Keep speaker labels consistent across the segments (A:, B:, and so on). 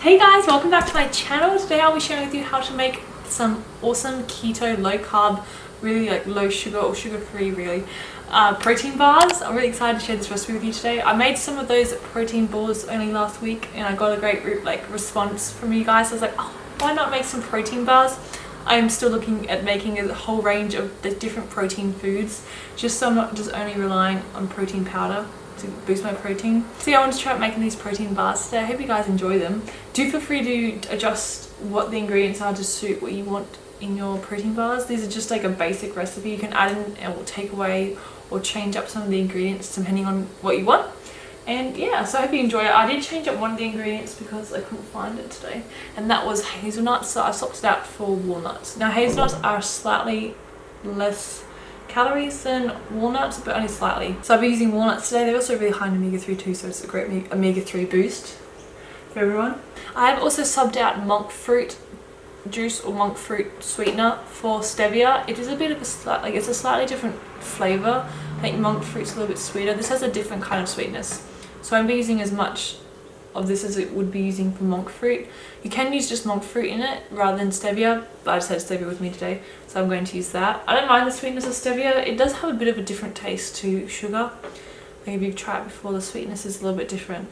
A: Hey guys, welcome back to my channel. Today I'll be sharing with you how to make some awesome keto, low carb, really like low sugar or sugar free really, uh, protein bars. I'm really excited to share this recipe with you today. I made some of those protein balls only last week and I got a great like response from you guys. I was like, oh, why not make some protein bars? I'm still looking at making a whole range of the different protein foods just so I'm not just only relying on protein powder to boost my protein. So yeah, I want to try out making these protein bars today. I hope you guys enjoy them. Do feel free to adjust what the ingredients are to suit what you want in your protein bars. These are just like a basic recipe. You can add in and take away or change up some of the ingredients depending on what you want. And yeah, so I hope you enjoy it. I did change up one of the ingredients because I couldn't find it today. And that was hazelnuts, so I swapped it out for walnuts. Now hazelnuts are slightly less calories than walnuts, but only slightly. So I'll be using walnuts today. They're also really high in omega-3 too, so it's a great omega-3 boost for everyone. I have also subbed out monk fruit juice or monk fruit sweetener for stevia. It is a bit of a slight, like it's a slightly different flavour. I think monk fruit's a little bit sweeter. This has a different kind of sweetness. So I'm be using as much of this as it would be using for monk fruit. You can use just monk fruit in it rather than stevia, but I just had stevia with me today, so I'm going to use that. I don't mind the sweetness of stevia. It does have a bit of a different taste to sugar. Maybe you've tried it before, the sweetness is a little bit different.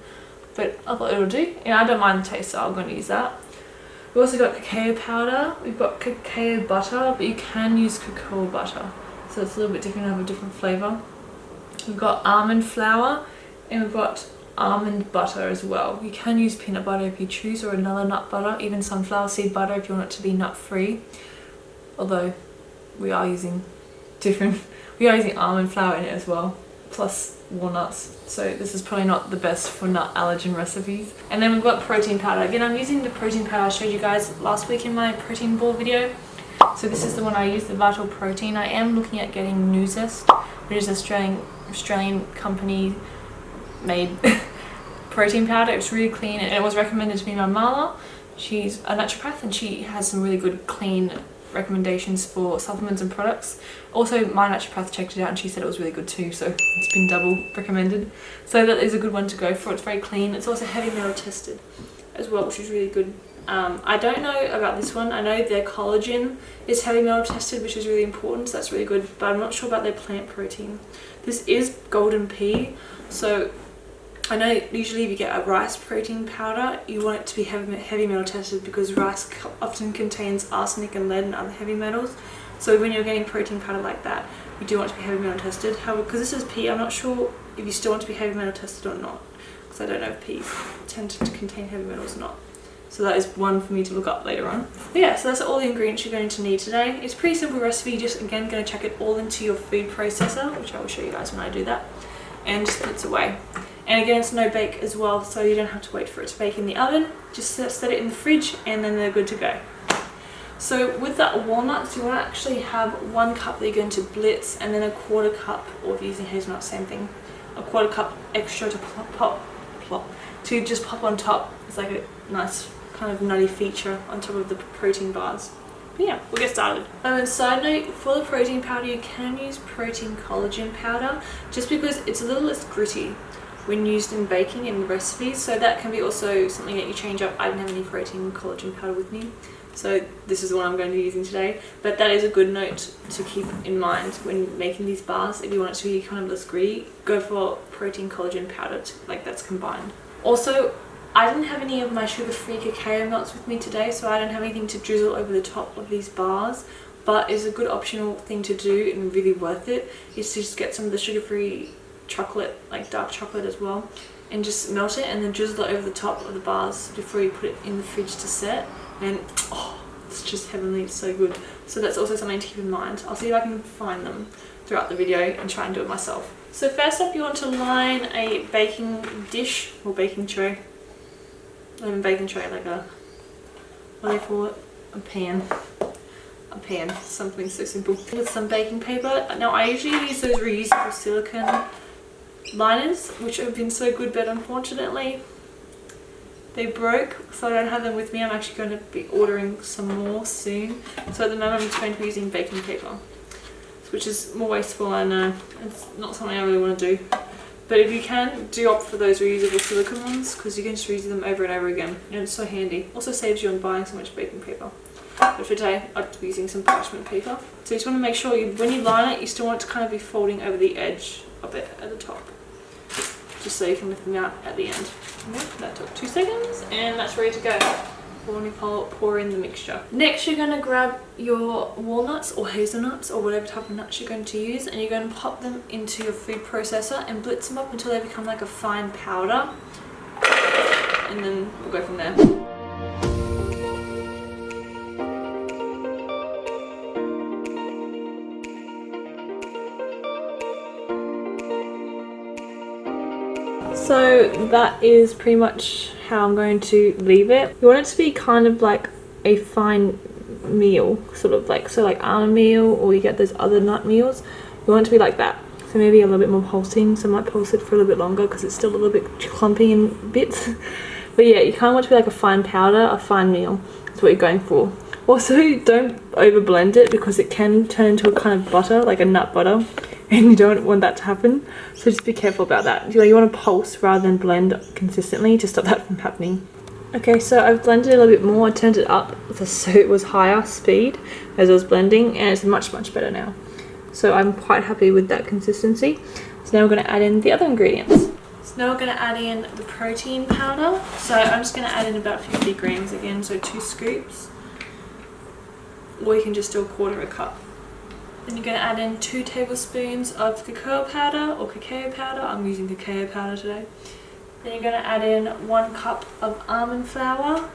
A: But I thought it'll do. And I don't mind the taste, so I'm going to use that. We've also got cacao powder. We've got cacao butter, but you can use cocoa butter. So it's a little bit different, have a different flavour. We've got almond flour and we've got almond butter as well. You can use peanut butter if you choose or another nut butter, even sunflower seed butter if you want it to be nut free. Although we are using different, we are using almond flour in it as well, plus walnuts. So this is probably not the best for nut allergen recipes. And then we've got protein powder. Again, I'm using the protein powder I showed you guys last week in my protein ball video. So this is the one I use, the Vital Protein. I am looking at getting Nuzest, which is an Australian, Australian company made protein powder. It was really clean and it was recommended to me by Marla. She's a naturopath and she has some really good clean recommendations for supplements and products. Also my naturopath checked it out and she said it was really good too so it's been double recommended. So that is a good one to go for. It's very clean. It's also heavy metal tested as well which is really good. Um, I don't know about this one. I know their collagen is heavy metal tested which is really important so that's really good but I'm not sure about their plant protein. This is golden pea so I know usually if you get a rice protein powder, you want it to be heavy, metal tested because rice often contains arsenic and lead and other heavy metals. So when you're getting protein powder like that, you do want to be heavy metal tested. However, because this is pea, I'm not sure if you still want to be heavy metal tested or not. Because I don't know if peas tend to contain heavy metals or not. So that is one for me to look up later on. But yeah, so that's all the ingredients you're going to need today. It's a pretty simple recipe, just again going to chuck it all into your food processor, which I will show you guys when I do that, and just puts away. And again, it's no bake as well, so you don't have to wait for it to bake in the oven. Just set it in the fridge and then they're good to go. So with that walnuts, you want to actually have one cup that you're going to blitz and then a quarter cup, or if you're using hazelnut, same thing, a quarter cup extra to pop, pop, plop, to just pop on top. It's like a nice kind of nutty feature on top of the protein bars. But yeah, we'll get started. Um, and side note, for the protein powder, you can use protein collagen powder just because it's a little less gritty when used in baking and recipes. So that can be also something that you change up. I don't have any protein collagen powder with me. So this is one I'm going to be using today. But that is a good note to keep in mind when making these bars. If you want it to be kind of less gritty go for protein collagen powder to, like that's combined. Also I didn't have any of my sugar-free cacao melts with me today so I don't have anything to drizzle over the top of these bars. But it's a good optional thing to do and really worth it is to just get some of the sugar-free chocolate, like dark chocolate as well, and just melt it and then drizzle it over the top of the bars before you put it in the fridge to set. And oh, it's just heavenly, it's so good. So that's also something to keep in mind. I'll see if I can find them throughout the video and try and do it myself. So first up you want to line a baking dish or baking tray. Not even baking tray, like a, what do you call it? A pan a pan, something so simple. With some baking paper. Now I usually use those reusable silicone liners which have been so good but unfortunately they broke so I don't have them with me I'm actually going to be ordering some more soon so at the moment I'm just going to be using baking paper which is more wasteful I know uh, it's not something I really want to do But if you can, do opt for those reusable silicone ones because you can just reuse them over and over again and it's so handy. Also saves you on buying so much baking paper. But for today, I'll be using some parchment paper. So you just want to make sure you, when you line it, you still want it to kind of be folding over the edge of it at the top. Just so you can lift them out at the end. Okay, that took two seconds and that's ready to go when you pour in the mixture. Next you're going to grab your walnuts or hazelnuts or whatever type of nuts you're going to use and you're going to pop them into your food processor and blitz them up until they become like a fine powder and then we'll go from there. So that is pretty much how I'm going to leave it. You want it to be kind of like a fine meal, sort of like, so like almond meal or you get those other nut meals. You want it to be like that. So maybe a little bit more pulsing, so I might pulse it for a little bit longer because it's still a little bit clumpy in bits. but yeah, you kind of want it to be like a fine powder, a fine meal. That's what you're going for. Also, don't over blend it because it can turn into a kind of butter, like a nut butter and you don't want that to happen. So just be careful about that. You, know, you want to pulse rather than blend consistently to stop that from happening. Okay so I've blended a little bit more. I turned it up so it was higher speed as I was blending and it's much much better now. So I'm quite happy with that consistency. So now we're going to add in the other ingredients. So now we're going to add in the protein powder. So I'm just going to add in about 50 grams again so two scoops. Or you can just do a quarter a cup then you're going to add in two tablespoons of cacao powder or cacao powder. I'm using cacao powder today. Then you're going to add in one cup of almond flour.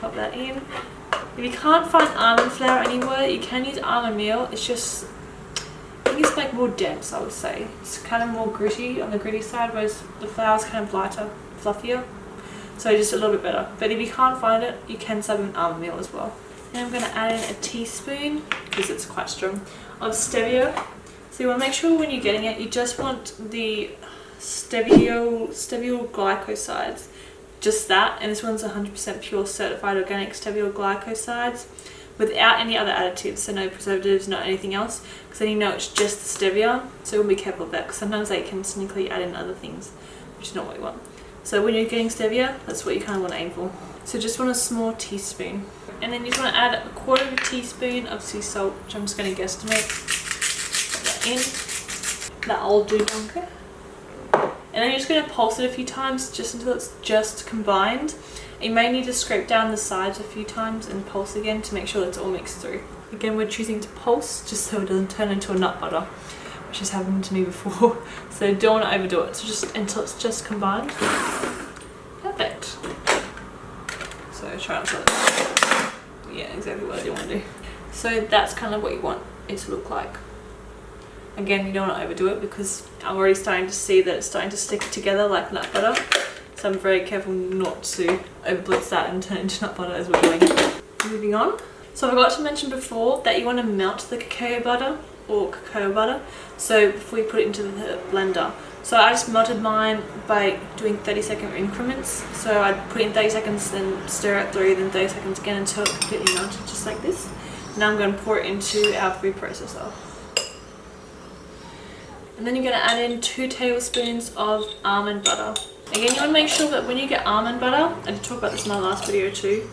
A: Pop that in. If you can't find almond flour anywhere, you can use almond meal. It's just, I think it's like more dense, I would say. It's kind of more gritty on the gritty side, whereas the flour is kind of lighter, fluffier. So just a little bit better. But if you can't find it, you can sub in almond meal as well. Then I'm going to add in a teaspoon, because it's quite strong, of stevia. So you want to make sure when you're getting it, you just want the stevio, stevia glycosides. Just that, and this one's 100% pure certified organic stevia glycosides without any other additives, so no preservatives, not anything else, because then you know it's just the stevia, so we'll be careful of that, because sometimes they can sneakily add in other things, which is not what you want. So when you're getting stevia, that's what you kind of want to aim for. So just want a small teaspoon and then you just going to add a quarter of a teaspoon of sea salt which I'm just going to guesstimate. Put that in. That'll do and then you're just going to pulse it a few times just until it's just combined. You may need to scrape down the sides a few times and pulse again to make sure it's all mixed through. Again we're choosing to pulse just so it doesn't turn into a nut butter which has happened to me before. So don't want to overdo it. So just until it's just combined. Perfect. So try to yeah exactly what do want to do. So that's kind of what you want it to look like. Again you don't want to overdo it because I'm already starting to see that it's starting to stick together like nut butter. So I'm very careful not to overblitz that and turn it into nut butter as we're going. Moving on. So I forgot to mention before that you want to melt the cacao butter or cacao butter. So before you put it into the blender so I just melted mine by doing 30 second increments. So I'd put in 30 seconds, then stir it through, then 30 seconds again until it completely melted, just like this. Now I'm going to pour it into our food processor. And then you're going to add in two tablespoons of almond butter. Again, you want to make sure that when you get almond butter, I did talk about this in my last video too,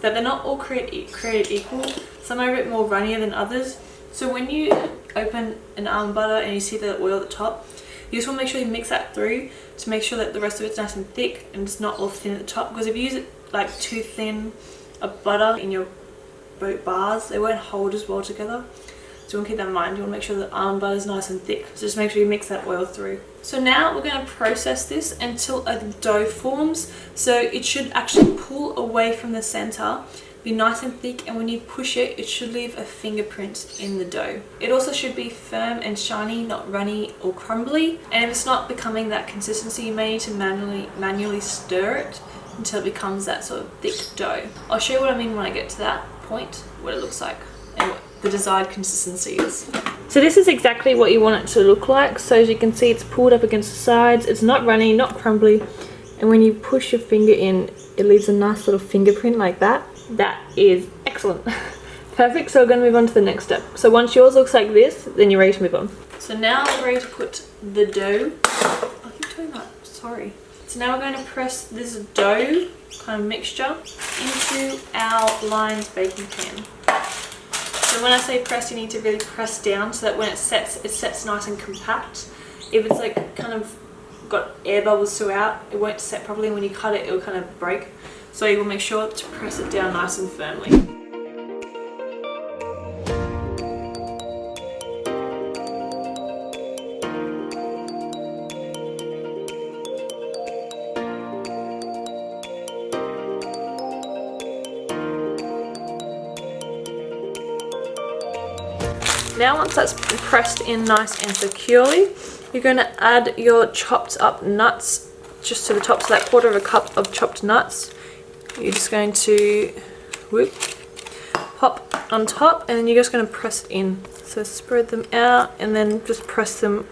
A: that they're not all create, created equal. Some are a bit more runnier than others. So when you open an almond butter and you see the oil at the top, you just want to make sure you mix that through to make sure that the rest of it's nice and thick and it's not all thin at the top. Because if you use it like too thin of butter in your boat bars they won't hold as well together. So you want to keep that in mind. You want to make sure that almond butter is nice and thick. So just make sure you mix that oil through. So now we're going to process this until a dough forms. So it should actually pull away from the center be nice and thick and when you push it it should leave a fingerprint in the dough. It also should be firm and shiny not runny or crumbly and if it's not becoming that consistency you may need to manually manually stir it until it becomes that sort of thick dough. I'll show you what i mean when i get to that point what it looks like and what the desired consistency is. So this is exactly what you want it to look like. So as you can see it's pulled up against the sides. It's not runny not crumbly and when you push your finger in it leaves a nice little fingerprint like that that is excellent. Perfect, so we're going to move on to the next step. So once yours looks like this, then you're ready to move on. So now we're ready to put the dough. I keep doing that, sorry. So now we're going to press this dough kind of mixture into our lined baking pan. So when I say press, you need to really press down so that when it sets, it sets nice and compact. If it's like kind of got air bubbles throughout, it won't set properly. And when you cut it, it'll kind of break. So you will make sure to press it down nice and firmly. Now once that's pressed in nice and securely, you're going to add your chopped up nuts just to the top, so that quarter of a cup of chopped nuts. You're just going to whoop, pop on top and then you're just going to press it in. So spread them out and then just press them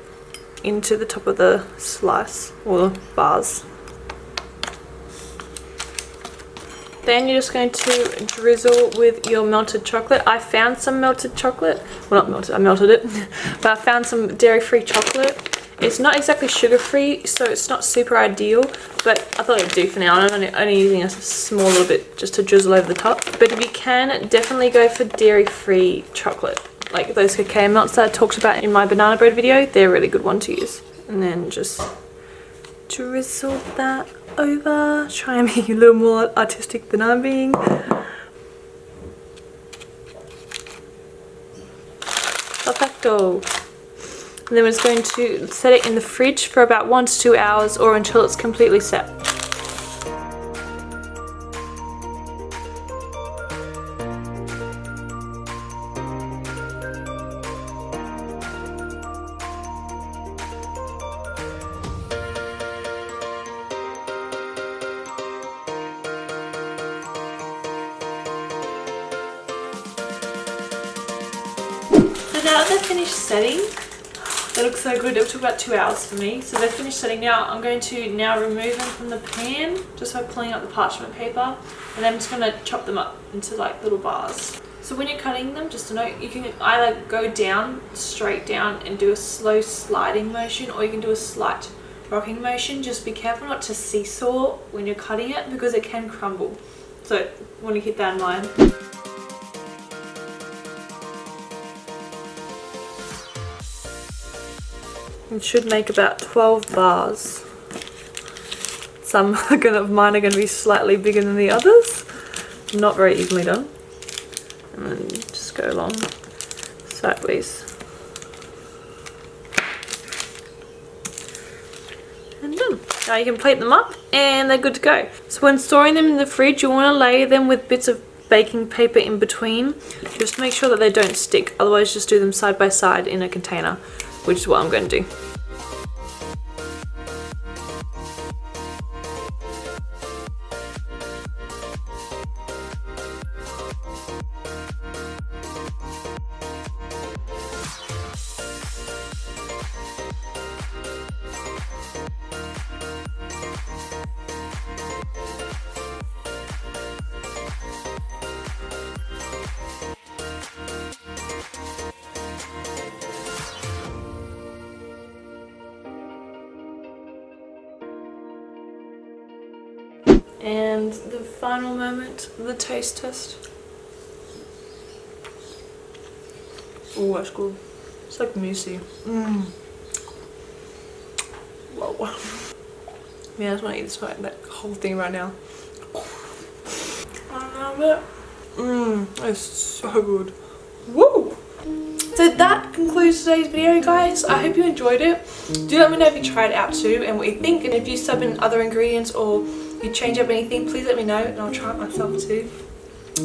A: into the top of the slice or bars. Then you're just going to drizzle with your melted chocolate. I found some melted chocolate. Well, not melted, I melted it. but I found some dairy-free chocolate. It's not exactly sugar-free, so it's not super ideal. But I thought it'd do for now. I'm only, only using a small little bit just to drizzle over the top. But if you can, definitely go for dairy-free chocolate. Like those cacao melts that I talked about in my banana bread video. They're a really good one to use. And then just drizzle that over. Try and it a little more artistic than I'm being. Perfecto. And then we're just going to set it in the fridge for about one to two hours or until it's completely set. now they're finished setting, they look so good. It took about two hours for me. So they're finished setting now. I'm going to now remove them from the pan just by pulling out the parchment paper. And I'm just going to chop them up into like little bars. So when you're cutting them, just a note, you can either go down, straight down and do a slow sliding motion or you can do a slight rocking motion. Just be careful not to seesaw when you're cutting it because it can crumble. So want to keep that in mind. It should make about 12 bars. Some are gonna, mine are going to be slightly bigger than the others. Not very evenly done. And then just go along sideways. And done. Now you can plate them up and they're good to go. So when storing them in the fridge, you want to lay them with bits of baking paper in between. Just make sure that they don't stick. Otherwise just do them side by side in a container which is what I'm going to do. And the final moment, the taste test. Oh, that's good. It's like moussey. Mmm. Whoa. Yeah, I just want to eat this right, that whole thing right now. I love it. Mmm, it's so good. Woo! So that concludes today's video guys. I hope you enjoyed it. Do let me know if you tried it out too and what you think and if you sub in other ingredients or you change up anything, please let me know and I'll try it myself too.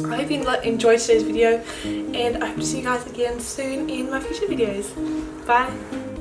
A: I hope you enjoyed today's video and I hope to see you guys again soon in my future videos. Bye!